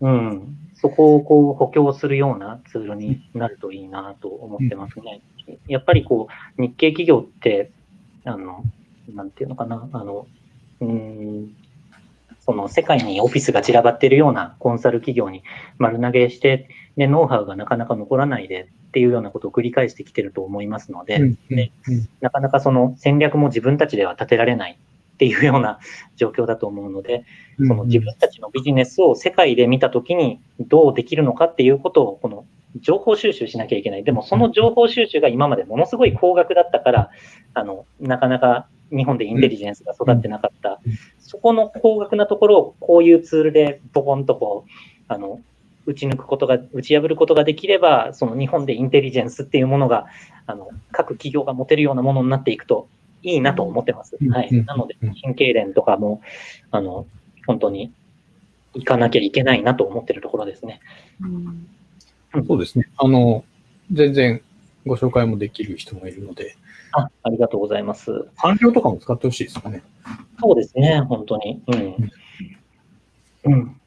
うん。そこをこう補強するようなツールになるといいなと思ってますね。やっぱりこう、日系企業って、あの、なんていうのかな、あの、うん、その世界にオフィスが散らばっているようなコンサル企業に丸投げして、で、ノウハウがなかなか残らないでっていうようなことを繰り返してきてると思いますので、でなかなかその戦略も自分たちでは立てられないっていうような 状況だと思うので、その自分たちのビジネスを世界で見たときにどうできるのかっていうことを、この情報収集しなきゃいけない。でもその情報収集が今までものすごい高額だったから、あの、なかなか日本でインテリジェンスが育ってなかった。そこの高額なところをこういうツールでボコンとこう、あの、打ち抜くことが、打ち破ることができれば、その日本でインテリジェンスっていうものが、あの、各企業が持てるようなものになっていくといいなと思ってます。はい。なので、神経連とかも、あの、本当に行かなきゃいけないなと思ってるところですね。うん、そうですね。あの、全然ご紹介もできる人もいるので。あ、ありがとうございます。環境とかも使ってほしいですかね。そうですね、本当に。うん。うん。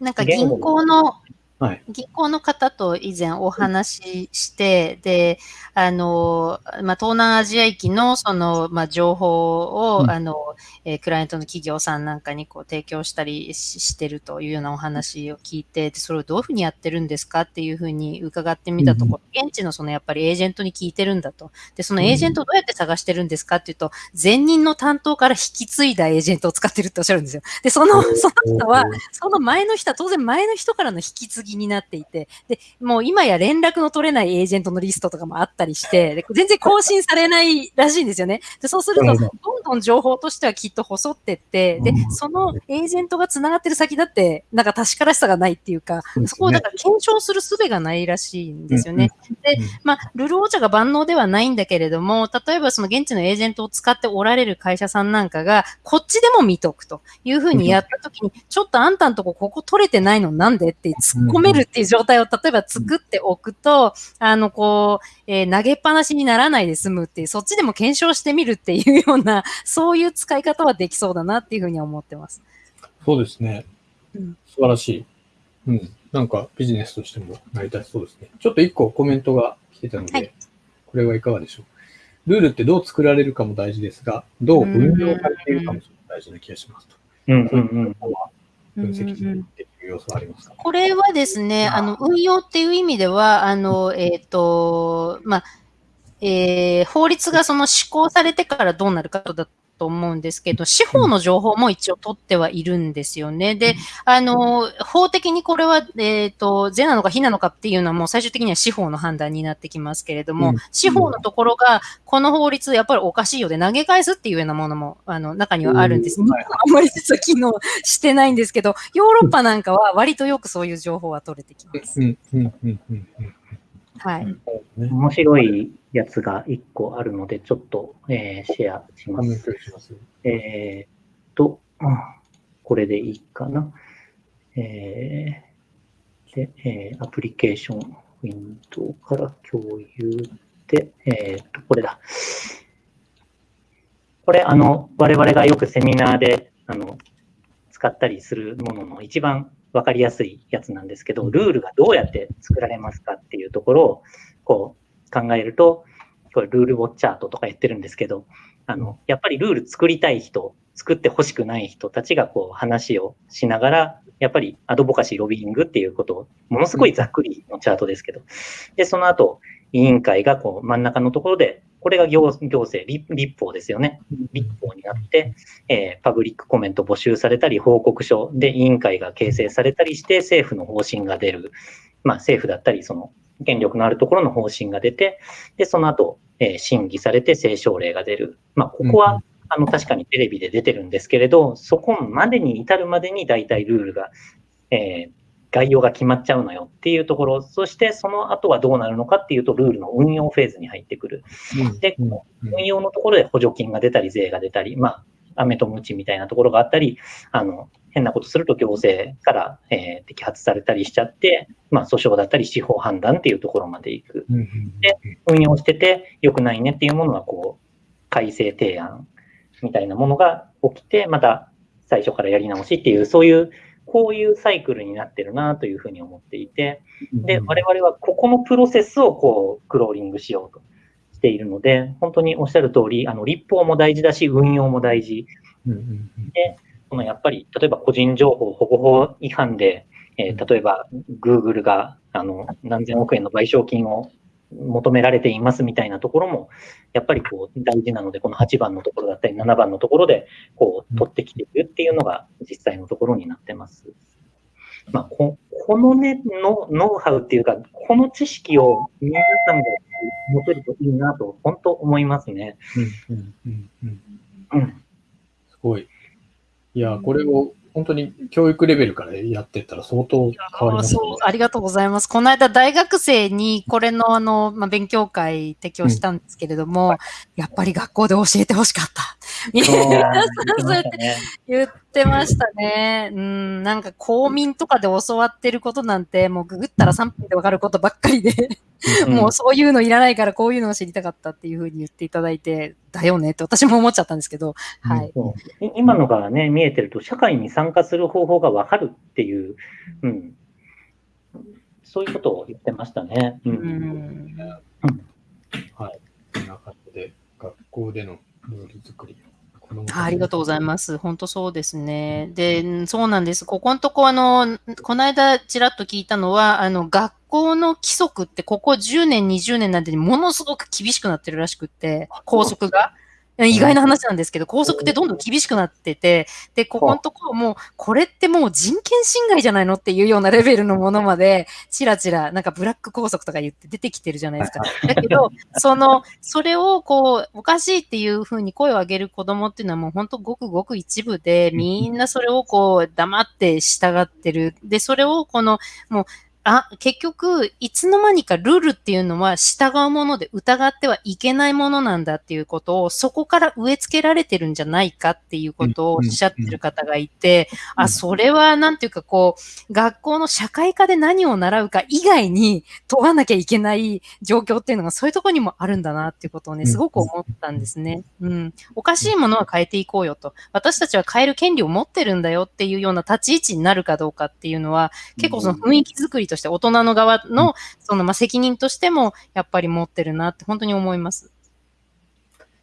なんか銀行のはい、銀行の方と以前お話しして、で、あの、まあ、東南アジア域のその、まあ、情報を、うん、あの、えー、クライアントの企業さんなんかにこう提供したりしてるというようなお話を聞いて、で、それをどういうふうにやってるんですかっていうふうに伺ってみたところ、うん、現地のそのやっぱりエージェントに聞いてるんだと。で、そのエージェントをどうやって探してるんですかっていうと、前任の担当から引き継いだエージェントを使ってるっておっしゃるんですよ。で、その、その人は、その前の人は当然前の人からの引き継ぎになっていて、で、もう今や連絡の取れないエージェントのリストとかもあったりして、で全然更新されないらしいんですよね。でそうすると、ど。んどん情報としてはきっと細ってって、で、そのエージェントが繋がってる先だって、なんか確からしさがないっていうか、そこをだから検証する術がないらしいんですよね。で、まあ、ルルオーチャが万能ではないんだけれども、例えばその現地のエージェントを使っておられる会社さんなんかが、こっちでも見とくというふうにやったときに、ちょっとあんたんとこここ取れてないのなんでって突っ込めるっていう状態を例えば作っておくと、あの、こう、えー、投げっぱなしにならないで済むっていう、そっちでも検証してみるっていうような、そういう使い方はできそうだなっていうふうに思ってます。そうですね。うん、素晴らしい。うん。なんかビジネスとしても成り立ちそうですね。ちょっと一個コメントが来てたので、はい、これはいかがでしょう。ルールってどう作られるかも大事ですが、どう運用されているかも大事な気がしますと。うんうんうん。分析できる要素はありますか、これはですね、あ。の、運用っていう意味では、あの、えっ、ー、と、まあ、えー、法律がその施行されてからどうなるかだと思うんですけど、司法の情報も一応取ってはいるんですよね。で、あの、法的にこれは、えっ、ー、と、是なのか非なのかっていうのはもう最終的には司法の判断になってきますけれども、うん、司法のところが、この法律やっぱりおかしいようで投げ返すっていうようなものも、あの、中にはあるんです。うん、あんまり実は機能してないんですけど、ヨーロッパなんかは割とよくそういう情報は取れてきます。はい。面白いやつが1個あるので、ちょっと、えー、シェアします。えっと、これでいいかな。えー、で、えー、アプリケーション、ウィンドウから共有で、えっと、これだ。これ、あの、我々がよくセミナーで、あの、使ったりするものの一番わかりやすいやつなんですけど、ルールがどうやって作られますかっていうところを、こう、考えると、これルールウォッチャートとか言ってるんですけど、あの、やっぱりルール作りたい人、作ってほしくない人たちがこう話をしながら、やっぱりアドボカシー、ロビーイングっていうことを、ものすごいざっくりのチャートですけど、で、その後、委員会がこう真ん中のところで、これが行行政立、立法ですよね。立法になって、えー、パブリックコメント募集されたり、報告書で委員会が形成されたりして、政府の方針が出る。まあ、政府だったり、その、権力のあるところの方針が出て、で、その後、えー、審議されて政省令が出る。まあ、ここは、あの、確かにテレビで出てるんですけれど、そこまでに至るまでに大体ルールが、えー、概要が決まっちゃうのよっていうところ、そしてその後はどうなるのかっていうと、ルールの運用フェーズに入ってくる。で、運用のところで補助金が出たり、税が出たり、まあ、飴とムチみたいなところがあったり、あの、変なことすると行政から、えー、摘発されたりしちゃって、まあ、訴訟だったり司法判断っていうところまで行く。で、運用してて良くないねっていうものは、こう、改正提案みたいなものが起きて、また最初からやり直しっていう、そういうこういうサイクルになってるなというふうに思っていて、で、我々はここのプロセスをこう、クローリングしようとしているので、本当におっしゃる通り、あの、立法も大事だし、運用も大事。で、このやっぱり、例えば個人情報保護法違反で、えー、例えば、Google が、あの、何千億円の賠償金を求められていますみたいなところも、やっぱりこう大事なので、この8番のところだったり、7番のところで、こう、取ってきているっていうのが実際のところになってます。まあ、ここのねの、ノウハウっていうか、この知識を皆さんが持てるといいなと、本当思いますね。うん、うん、うん、うん。すごい。いや、これを本当に教育レベルからやってったら相当変わります、ね、そう、ありがとうございます。この間大学生にこれのあの、まあ、勉強会提供したんですけれども、うん。やっぱり学校で教えてほしかった。そう やって言ってましたね。うん、なんか公民とかで教わってることなんて、もうググったら3分でわかることばっかりで、もうそういうのいらないからこういうのを知りたかったっていうふうに言っていただいて、だよねって私も思っちゃったんですけど、はい。今のがね、見えてると、社会に参加する方法がわかるっていう、うん。そういうことを言ってましたね。うん。うんはい。こんな感じで、学校でのルール作りを子供たちにありがとうございます。本当そうですね。で、うんそうなんです。ここのとこ、あの、この間ちらっと聞いたのは、あの、学校の規則ってここ10年、20年なんでものすごく厳しくなってるらしくって、校則が。意外な話なんですけど、校則ってどんどん厳しくなってて、で、ここのところもう、これってもう人権侵害じゃないのっていうようなレベルのものまで、ちらちら、なんかブラック校則とか言って出てきてるじゃないですか。だけど、その、それをこう、おかしいっていうふうに声を上げる子供っていうのはもう本当ごくごく一部で、みんなそれをこう、黙って従ってる。で、それをこの、もう、あ、結局、いつの間にかルールっていうのは従うもので疑ってはいけないものなんだっていうことを、そこから植え付けられてるんじゃないかっていうことをおっしゃってる方がいて、あ、それはなんていうかこう、学校の社会科で何を習うか以外に問わなきゃいけない状況っていうのがそういうところにもあるんだなっていうことをね、すごく思ったんですね。うん。おかしいものは変えていこうよと。私たちは変える権利を持ってるんだよっていうような立ち位置になるかどうかっていうのは、結構その雰囲気作りとして大人の側の、そのまあ責任としてもやっぱり持ってるなって本当に思います。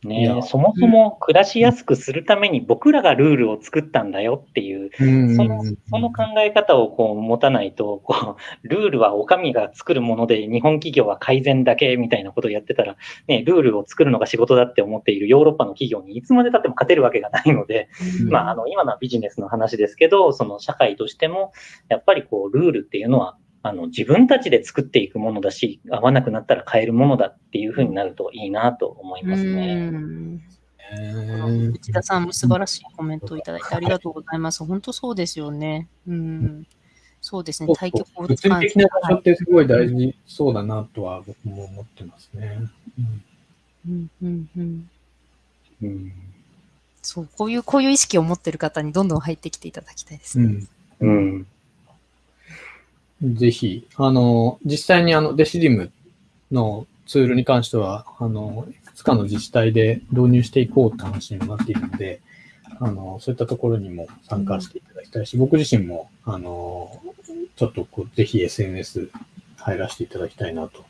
いねや。そもそも暮らしやすくするために僕らがルールを作ったんだよっていう、うん。そのその考え方をこう持たないと、こう、ルールはお上が作るもので、日本企業は改善だけみたいなことをやってたら、ね、ルールを作るのが仕事だって思っているヨーロッパの企業にいつまで経っても勝てるわけがないので、まあ、あの、今のはビジネスの話ですけど、その社会としても、やっぱりこう、ルールっていうのは、あの、自分たちで作っていくものだし、合わなくなったら変えるものだっていうふうになるといいなと思いますね。内田さんも素晴らしいコメントをいただいてありがとうございます。本当そうですよね。うん。そうですね。対局を物理的な場所ってすごい大事そうだなとは僕も思ってますね。うんうんうん。うんうんそう、こういう、こういう意識を持ってる方にどんどん入ってきていただきたいですね。うんうん。ぜひ、あの、実際にあの、デシディムのツールに関しては、あの、いくつかの自治体で導入していこうって話にもなっているので、あの、そういったところにも参加していただきたいし、僕自身も、あの、ちょっとこう、ぜひ SNS 入らせていただきたいなと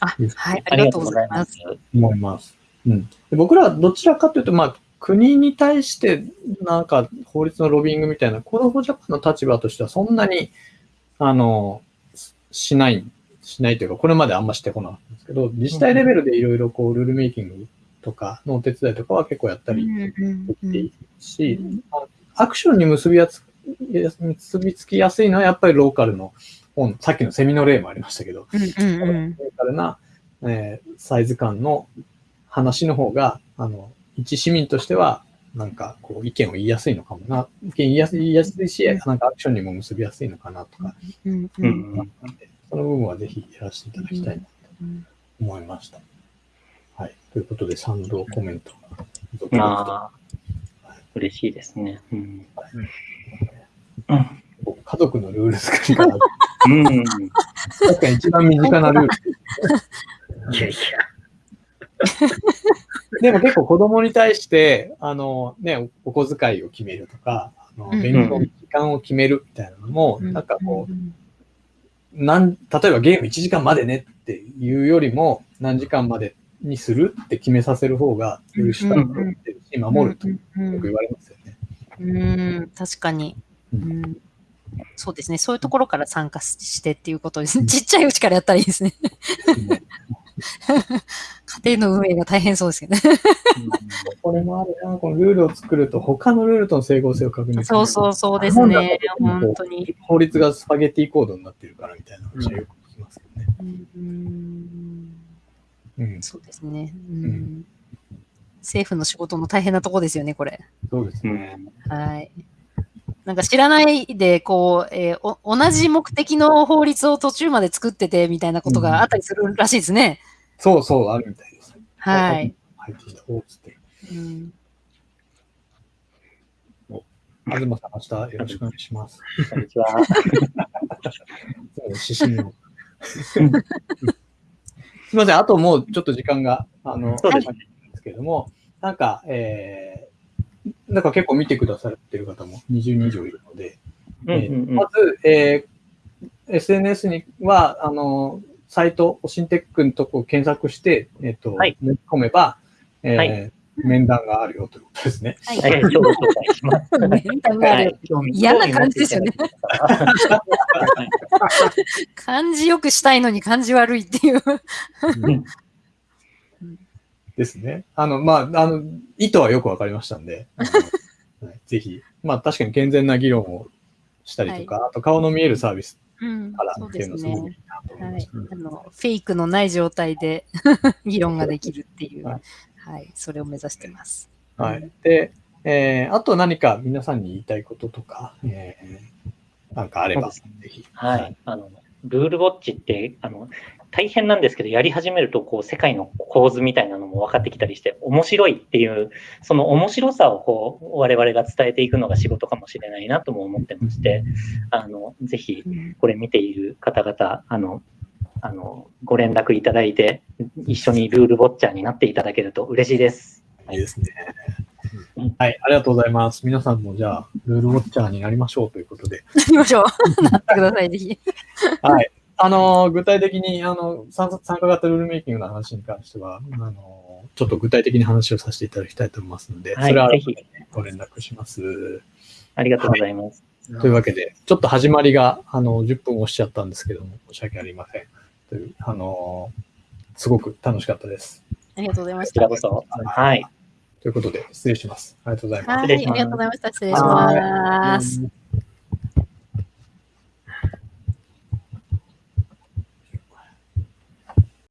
あ、はい、あありがとうございま。す。思います。うん。で僕らはどちらかというと、まあ、国に対して、なんか、法律のロビングみたいな、コードフォージャパンの立場としては、そんなに、あの、しない、しないというか、これまであんましてこなかったんですけど、自治体レベルでいろいろこう、ルールメイキングとかのお手伝いとかは結構やったりでいるし、アクションに結びやす結びつきやすいのは、やっぱりローカルの本、さっきのセミの例もありましたけど、うんうんうん。ローカルな、えーサイズ感の話の方が、あの、一市民としては、なんか、こう、意見を言いやすいのかもな。意見言いやすい言いやすいし、なんかアクションにも結びやすいのかなとか、うん。その部分はぜひやらせていただきたいなとうん思いました。はい。ということで、賛同コメントまあ、嬉しいですね。うん。家族のルール作りが、うん。確かに一番身近なルール。いやいや。でも結構子供に対して、あのね、お小遣いを決めるとか、あのうん勉強の時間を決めるみたいなのも、うんなんかこう、なん、例えばゲーム1時間までねっていうよりも、何時間までにするって決めさせる方が、許したいと思ってるし、守るとようんく言われますよね。うん、確かに、ううんん。そうですね。そういうところから参加してっていうことですね。ちっちゃいうちからやったらいいですね。家庭の運営が大変そうですけどね。これもあるな、このルールを作ると、他のルールとの整合性を確認する。そうそうそうですね。本当に。法律がスパゲティコードになってるからみたいな話はよく聞きますけどね。うんうん、そうですね、うんん政府の仕事の大変なとこですよね、これ。そうですうね。ん。はい。なんか知らないで、こう、えーお、同じ目的の法律を途中まで作っててみたいなことがあったりするらしいですね。そうそう、あるみたいです。はい。。入ってきた。おーっつってる。うん東さん、明日よろしくお願いします。こんにちは。そう指針を。すみません、あともうちょっと時間が、あの、そうですんですけれども、なんか、えー、なんか結構見てくださってる方も20人以上いるので、うんうんうんえーまず、えー SNS には、あの、サイト、オシンテックのとこを検索して、えっ、と、はい込めば、えーはい面談があるよということですね。はい。はい、今日ご紹介します。面談がある。嫌な感じですよね。は い感じよくしたいのに感じ悪いっていう。ですね。あの、まあ、あの、意図はよくわかりましたんで、ぜひ、まあ、確かに健全な議論をしたりとか、あと顔の見えるサービスうんからそうっていうのですごくいい。なと思いはいました。。あの、フェイクのない状態で 議論ができるっていう。はいはい。それを目指してます。はい。で、えーあと何か皆さんに言いたいこととか、えーなんかあれば、ぜひ。はい。あの、ルールウォッチって、あの、大変なんですけど、やり始めると、こう、世界の構図みたいなのも分かってきたりして、面白いっていう、その面白さを、こう、我々が伝えていくのが仕事かもしれないなとも思ってまして、あの、ぜひ、うんこれ見ている方々、あの、あの、ご連絡いただいて、一緒にルールウォッチャーになっていただけると嬉しいです。いいですねうん。はい、ありがとうございます。皆さんもじゃあ、ルールウォッチャーになりましょうということで。行きましょう。なってください、ぜひ。はい。あのー具体的に、あの、参参加型ルールメイキングの話に関しては、あのーちょっと具体的に話をさせていただきたいと思いますので、はいそれはぜひご連絡します。ありがとうございます。というわけで、ちょっと始まりが、あの、10分押しちゃったんですけども、申し訳ありません。という、あのーすごく楽しかったです。ありがとうございまこした。ちらこそ。はい。ということで、失礼します。ありがとうございます。はい、ありがとうございました。失礼します。うん